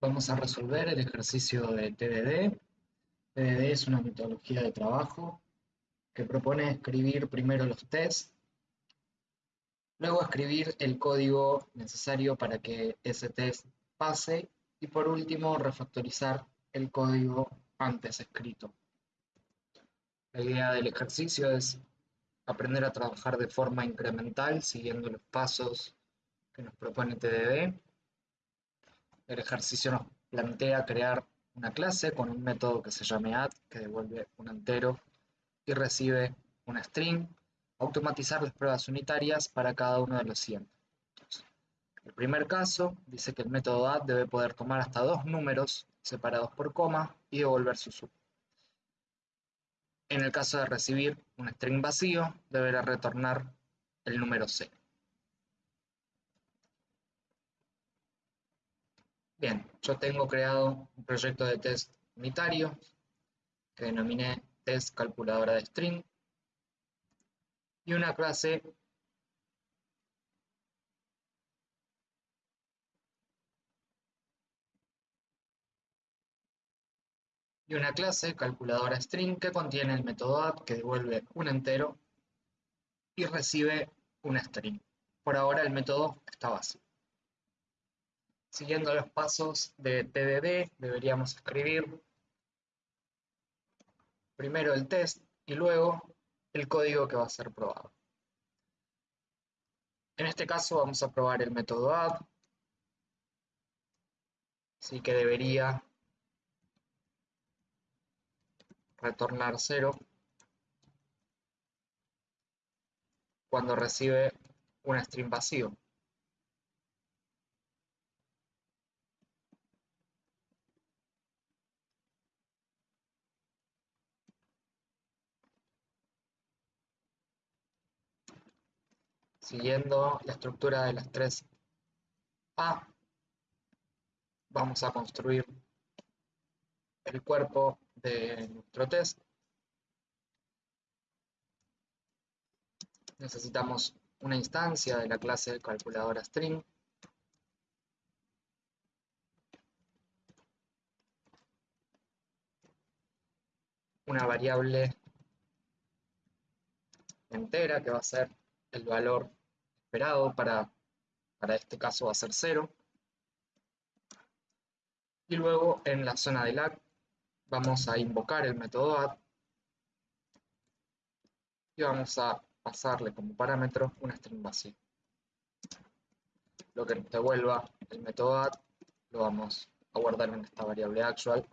Vamos a resolver el ejercicio de TDD. TDD es una metodología de trabajo que propone escribir primero los tests, luego escribir el código necesario para que ese test pase y por último refactorizar el código antes escrito. La idea del ejercicio es aprender a trabajar de forma incremental siguiendo los pasos que nos propone TDD el ejercicio nos plantea crear una clase con un método que se llame add, que devuelve un entero y recibe una string, automatizar las pruebas unitarias para cada uno de los siguientes. El primer caso dice que el método add debe poder tomar hasta dos números separados por coma y devolver su sub. En el caso de recibir un string vacío, deberá retornar el número 0. Bien, yo tengo creado un proyecto de test unitario que denominé test calculadora de string y una clase y una clase calculadora string que contiene el método add que devuelve un entero y recibe una string. Por ahora el método está vacío. Siguiendo los pasos de TDD, deberíamos escribir primero el test y luego el código que va a ser probado. En este caso vamos a probar el método add, así que debería retornar 0 cuando recibe un string vacío. Siguiendo la estructura de las tres A, vamos a construir el cuerpo de nuestro test. Necesitamos una instancia de la clase calculadora string. Una variable entera que va a ser el valor esperado para, para este caso va a ser 0. Y luego en la zona del add vamos a invocar el método add y vamos a pasarle como parámetro una string vacía. Lo que nos devuelva el método add lo vamos a guardar en esta variable actual.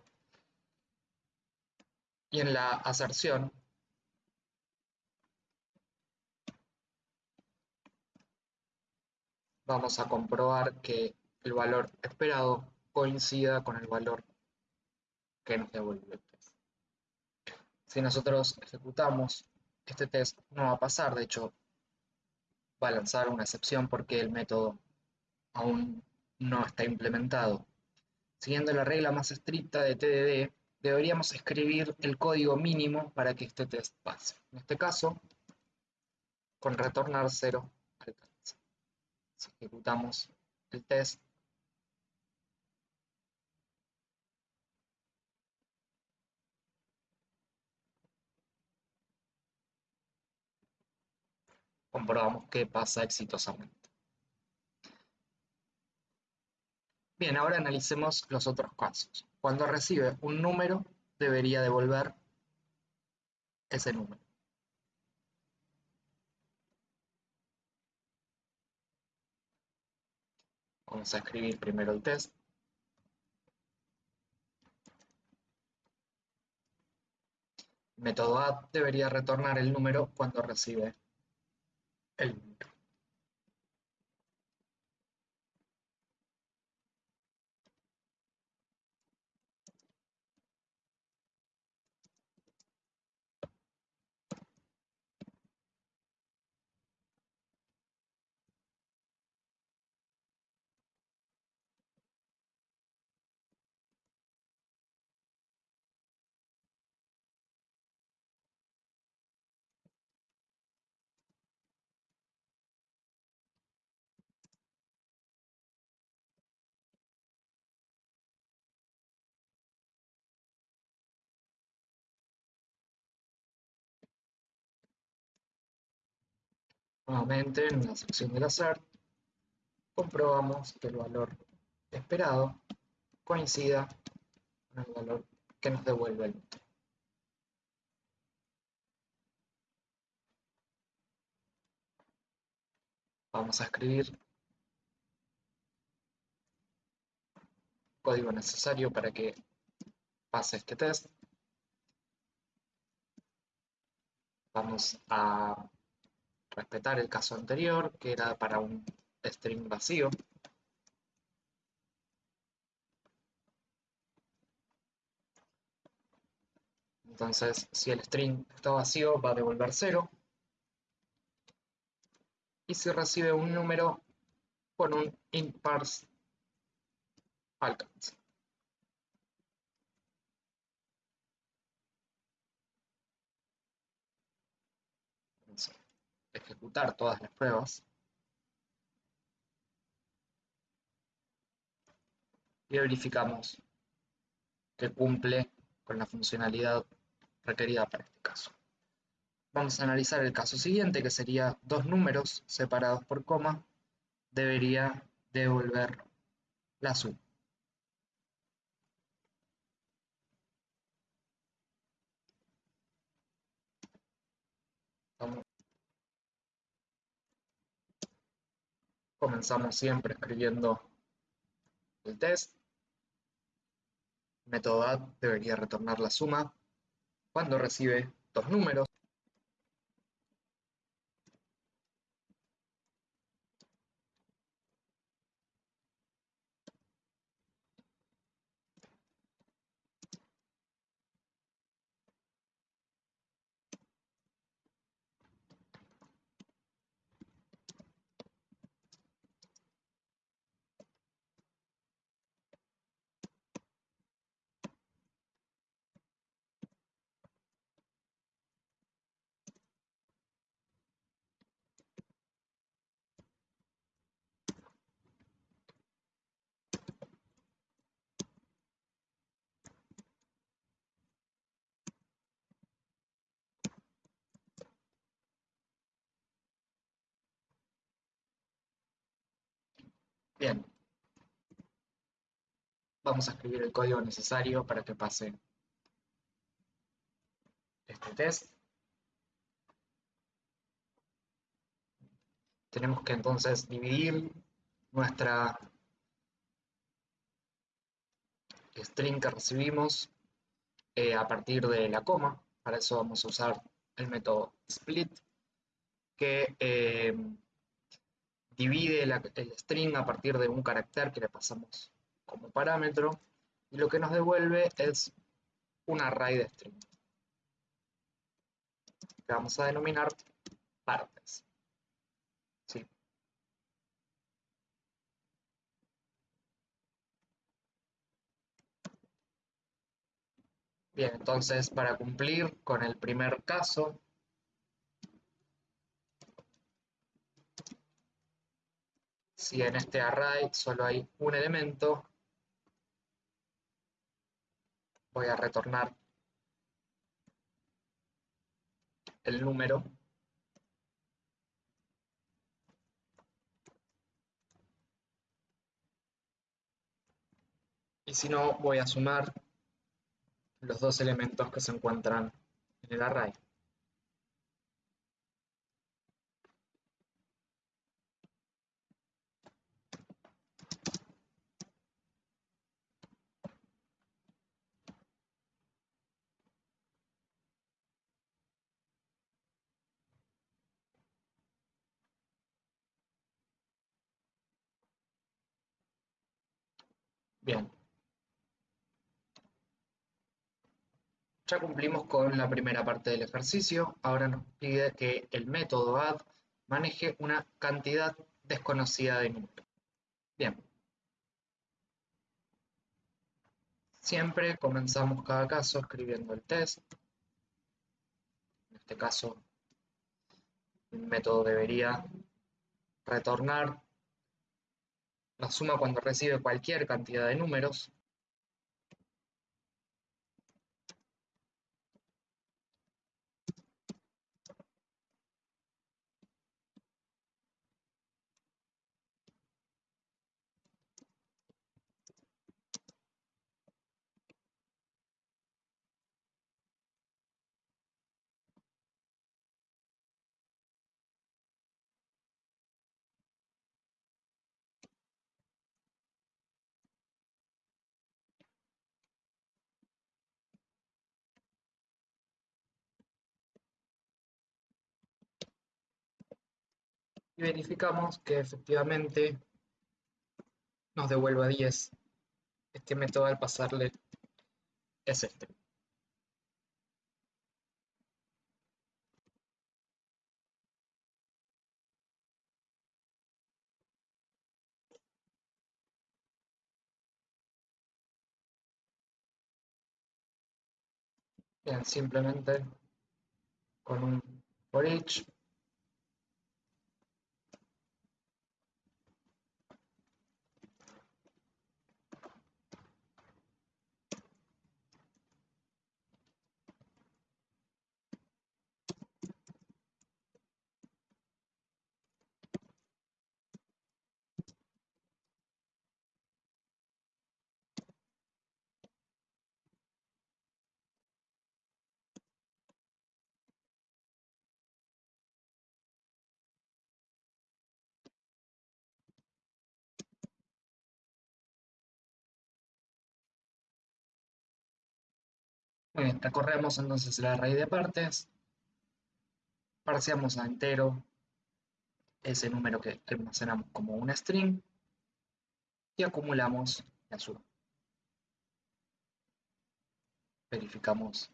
Y en la aserción vamos a comprobar que el valor esperado coincida con el valor que nos devuelve el test. Si nosotros ejecutamos este test no va a pasar, de hecho va a lanzar una excepción porque el método aún no está implementado. Siguiendo la regla más estricta de TDD, deberíamos escribir el código mínimo para que este test pase. En este caso, con retornar 0 si ejecutamos el test, comprobamos que pasa exitosamente. Bien, ahora analicemos los otros casos. Cuando recibe un número, debería devolver ese número. Vamos a escribir primero el test. Método add debería retornar el número cuando recibe el número. Nuevamente en la sección del hacer, comprobamos que el valor esperado coincida con el valor que nos devuelve el método. Vamos a escribir el código necesario para que pase este test. Vamos a respetar el caso anterior, que era para un string vacío. Entonces, si el string está vacío, va a devolver 0 y si recibe un número con un int parse alcance. Vamos a ejecutar todas las pruebas. Y verificamos que cumple con la funcionalidad requerida para este caso. Vamos a analizar el caso siguiente, que sería dos números separados por coma, debería devolver la suma. Comenzamos siempre escribiendo el test. método add debería retornar la suma cuando recibe dos números. Bien. Vamos a escribir el código necesario para que pase este test. Tenemos que entonces dividir nuestra string que recibimos eh, a partir de la coma. Para eso vamos a usar el método split, que eh, divide el string a partir de un carácter que le pasamos como parámetro y lo que nos devuelve es un array de string que vamos a denominar partes. Bien, entonces para cumplir con el primer caso, si en este array solo hay un elemento, voy a retornar el número y si no voy a sumar los dos elementos que se encuentran en el array. Bien. Ya cumplimos con la primera parte del ejercicio. Ahora nos pide que el método add maneje una cantidad desconocida de números. Bien. Siempre comenzamos cada caso escribiendo el test. En este caso, el método debería retornar la suma cuando recibe cualquier cantidad de números. Y verificamos que efectivamente nos devuelva 10. Este método al pasarle es este. Simplemente con un for each recorremos entonces el array de partes, parseamos a entero ese número que almacenamos como una string y acumulamos la suma. Verificamos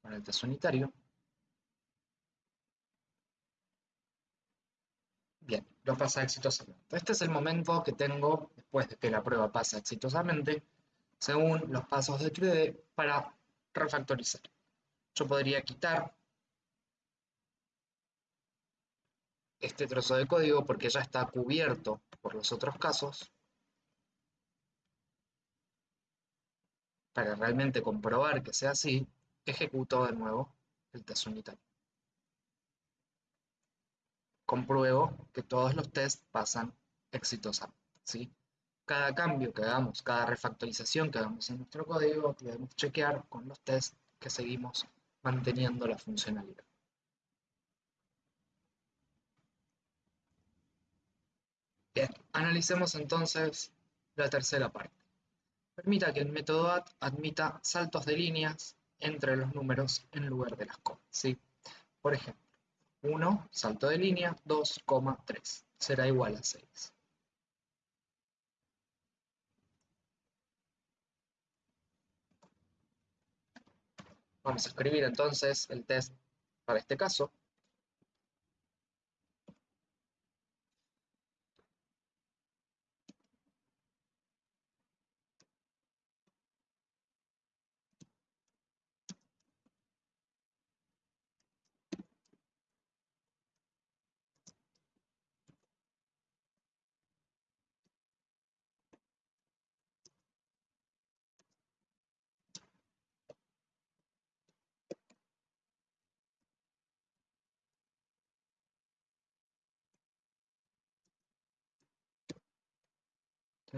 con el test unitario. Bien, lo pasa exitosamente. Este es el momento que tengo después de que la prueba pasa exitosamente según los pasos de 3D para refactorizar. Yo podría quitar este trozo de código porque ya está cubierto por los otros casos para realmente comprobar que sea así, ejecuto de nuevo el test unitario. Compruebo que todos los tests pasan exitosamente. ¿sí? Cada cambio que hagamos, cada refactorización que hagamos en nuestro código, debemos chequear con los tests que seguimos manteniendo la funcionalidad. Bien, analicemos entonces la tercera parte. Permita que el método add admita saltos de líneas entre los números en lugar de las comas. ¿sí? Por ejemplo, 1, salto de línea, 2, 3, será igual a 6. Vamos a escribir entonces el test para este caso.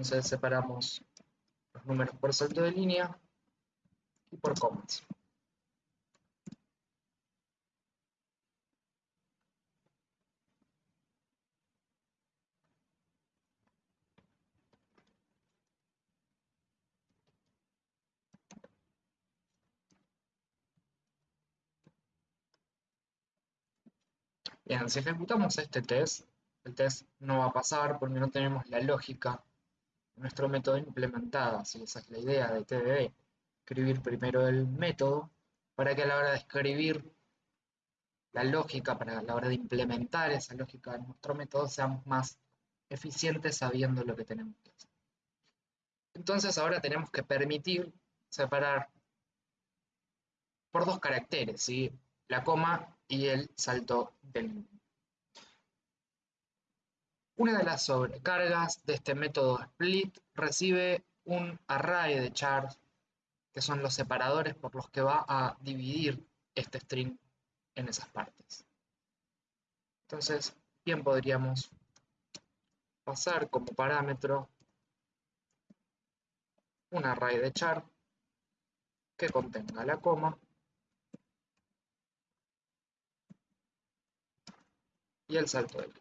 Entonces separamos los números por salto de línea y por comas. Bien, si ejecutamos este test, el test no va a pasar porque no tenemos la lógica nuestro método implementada, si esa es la idea de TDD, escribir primero el método para que a la hora de escribir la lógica, para la hora de implementar esa lógica en nuestro método, seamos más eficientes sabiendo lo que tenemos que hacer. Entonces ahora tenemos que permitir separar por dos caracteres, ¿sí? la coma y el salto del una de las sobrecargas de este método split recibe un array de chars, que son los separadores por los que va a dividir este string en esas partes. Entonces, bien podríamos pasar como parámetro un array de char que contenga la coma y el salto del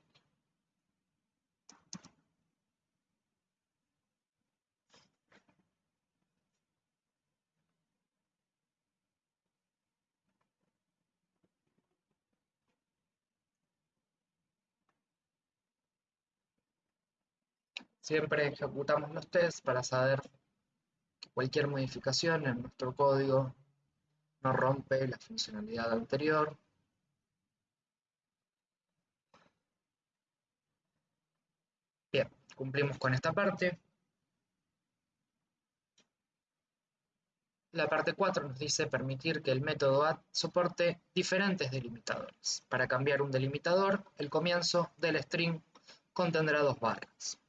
Siempre ejecutamos los tests para saber que cualquier modificación en nuestro código no rompe la funcionalidad anterior. Bien, cumplimos con esta parte. La parte 4 nos dice permitir que el método add soporte diferentes delimitadores. Para cambiar un delimitador, el comienzo del string contendrá dos barras.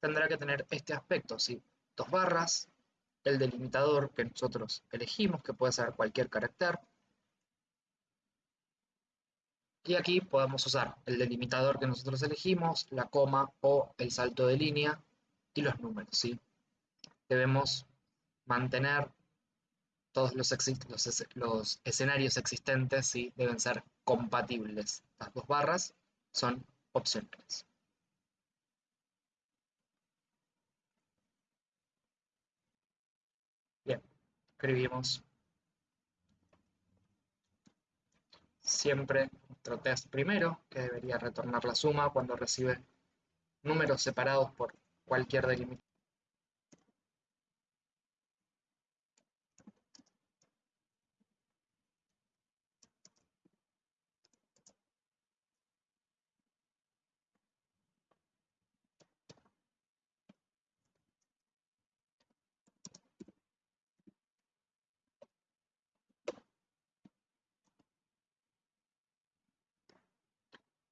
Tendrá que tener este aspecto, ¿sí? dos barras, el delimitador que nosotros elegimos, que puede ser cualquier carácter. Y aquí podemos usar el delimitador que nosotros elegimos, la coma o el salto de línea y los números. ¿sí? Debemos mantener todos los, los, escenarios existentes ¿sí? deben ser compatibles. Las dos barras son opcionales. Bien, escribimos siempre nuestro test primero, que debería retornar la suma cuando recibe números separados por cualquier delimitador.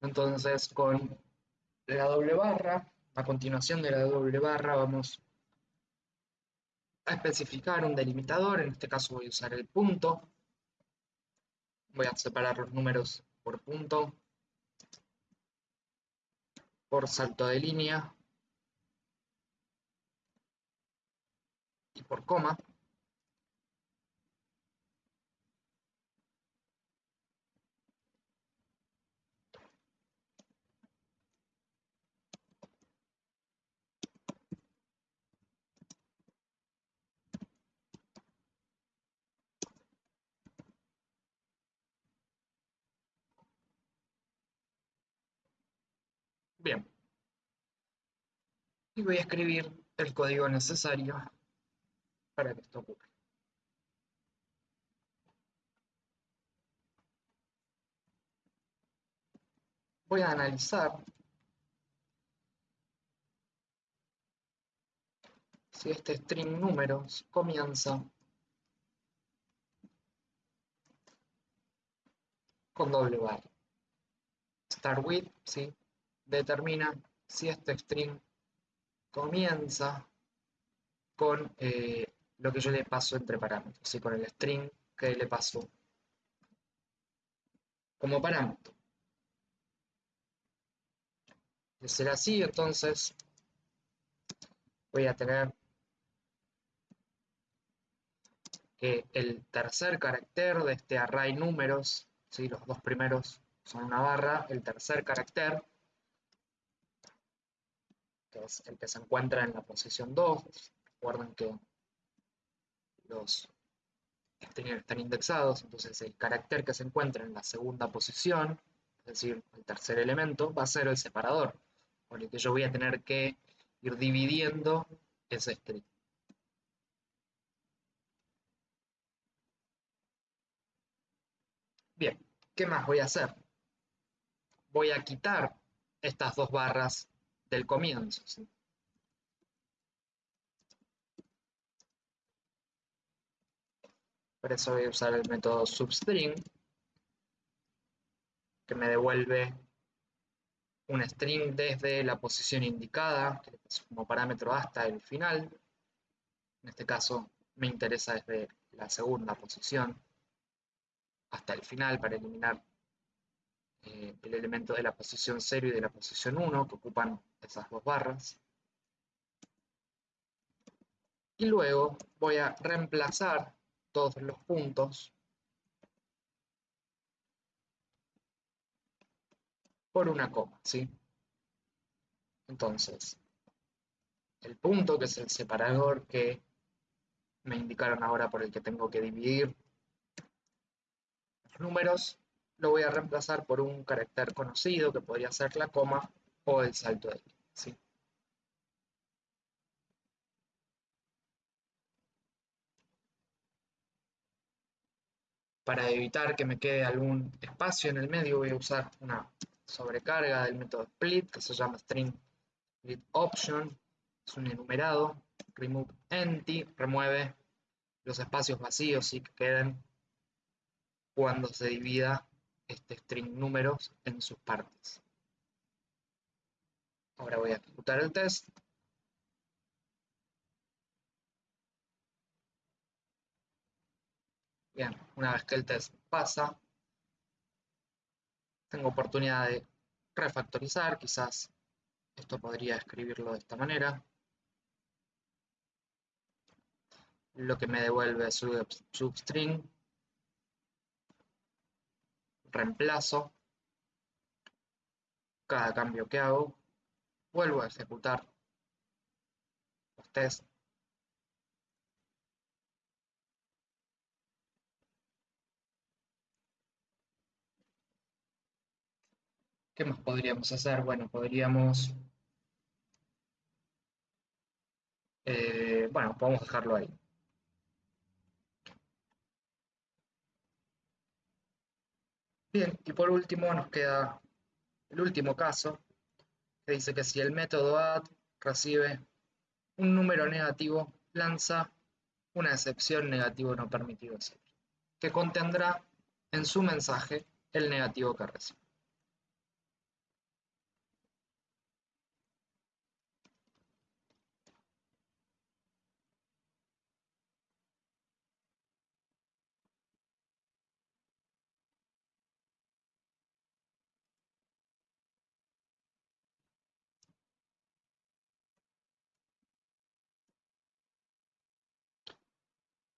Entonces con la doble barra, a continuación de la doble barra vamos a especificar un delimitador, en este caso voy a usar el punto, voy a separar los números por punto, por salto de línea y por coma. Bien. Y voy a escribir el código necesario para que esto ocurra. Voy a analizar si este string números comienza con doble barra. Start with, sí, determina si este string comienza con eh, lo que yo le paso entre parámetros, y con el string que le paso como parámetro. De ser así, entonces voy a tener que el tercer carácter de este array números, si los dos primeros son una barra, el tercer carácter que es el que se encuentra en la posición 2. Recuerden que los están indexados, entonces el carácter que se encuentra en la segunda posición, es decir, el tercer elemento, va a ser el separador, por el que yo voy a tener que ir dividiendo ese string. Bien, ¿qué más voy a hacer? Voy a quitar estas dos barras del comienzo. Por eso voy a usar el método substring, que me devuelve un string desde la posición indicada, que como parámetro hasta el final. En este caso me interesa desde la segunda posición hasta el final para eliminar eh, el elemento de la posición 0 y de la posición 1, que ocupan esas dos barras. Y luego voy a reemplazar todos los puntos por una coma, ¿sí? Entonces, el punto, que es el separador que me indicaron ahora por el que tengo que dividir los números, lo voy a reemplazar por un carácter conocido que podría ser la coma o el salto de línea. Para evitar que me quede algún espacio en el medio voy a usar una sobrecarga del método split que se llama string split option, es un enumerado, remove empty, remueve los espacios vacíos y que queden cuando se divida este string números en sus partes. Ahora voy a ejecutar el test. Bien, una vez que el test pasa, tengo oportunidad de refactorizar, quizás esto podría escribirlo de esta manera. Lo que me devuelve su substring. Reemplazo cada cambio que hago. Vuelvo a ejecutar los tests ¿Qué más podríamos hacer? Bueno, podríamos... Eh, bueno, podemos dejarlo ahí. Bien, y por último nos queda el último caso, que dice que si el método add recibe un número negativo, lanza una excepción negativo no permitido que contendrá en su mensaje el negativo que recibe.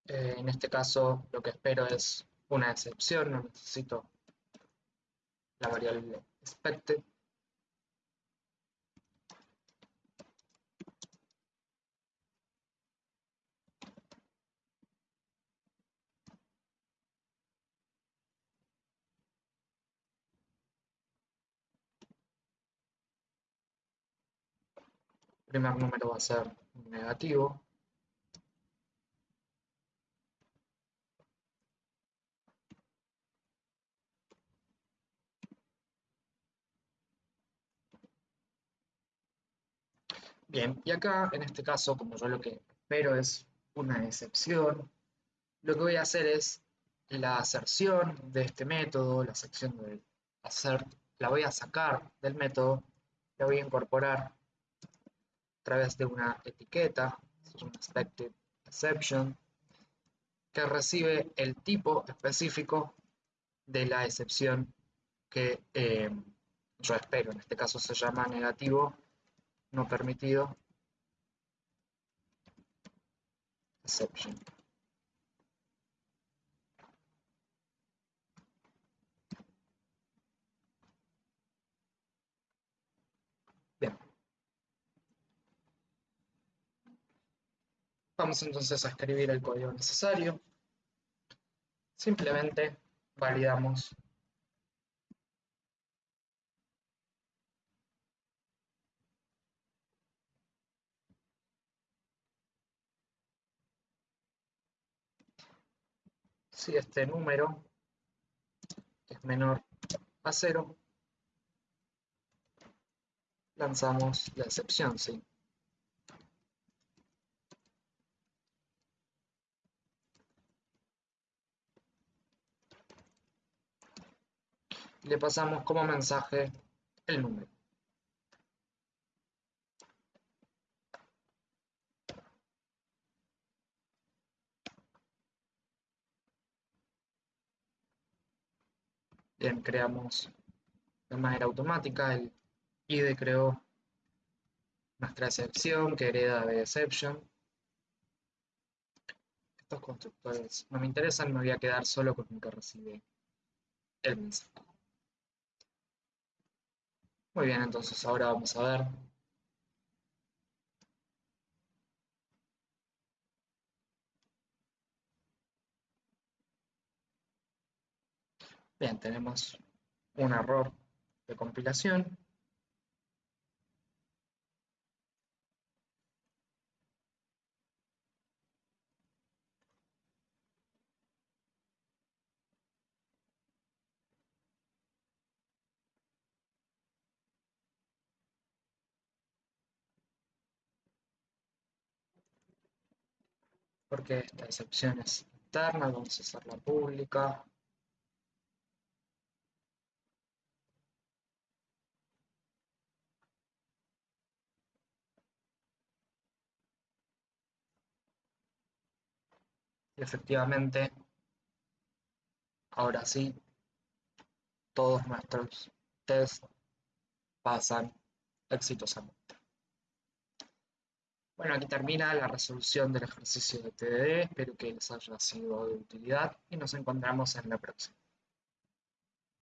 Eh, en este caso lo que espero es una excepción, no necesito la variable expected. El primer número va a ser negativo. Y acá en este caso, como yo lo que espero es una excepción, lo que voy a hacer es la aserción de este método, la sección de hacer, la voy a sacar del método, la voy a incorporar a través de una etiqueta, un expected exception, que recibe el tipo específico de la excepción que eh, yo espero. En este caso se llama negativo no permitido. Exception. Vamos entonces a escribir el código necesario. Simplemente validamos si este número es menor a cero, lanzamos la excepción, ¿sí? Le pasamos como mensaje el número. Bien, creamos de manera automática, el IDE creó nuestra excepción que hereda de exception. Estos constructores no me interesan, me voy a quedar solo con el que recibe el mensaje. Muy bien, entonces ahora vamos a ver Bien, tenemos un error de compilación. porque esta excepción es interna, vamos a hacerla pública. Efectivamente, ahora sí, todos nuestros test pasan exitosamente. Bueno, aquí termina la resolución del ejercicio de TDD, espero que les haya sido de utilidad y nos encontramos en la próxima.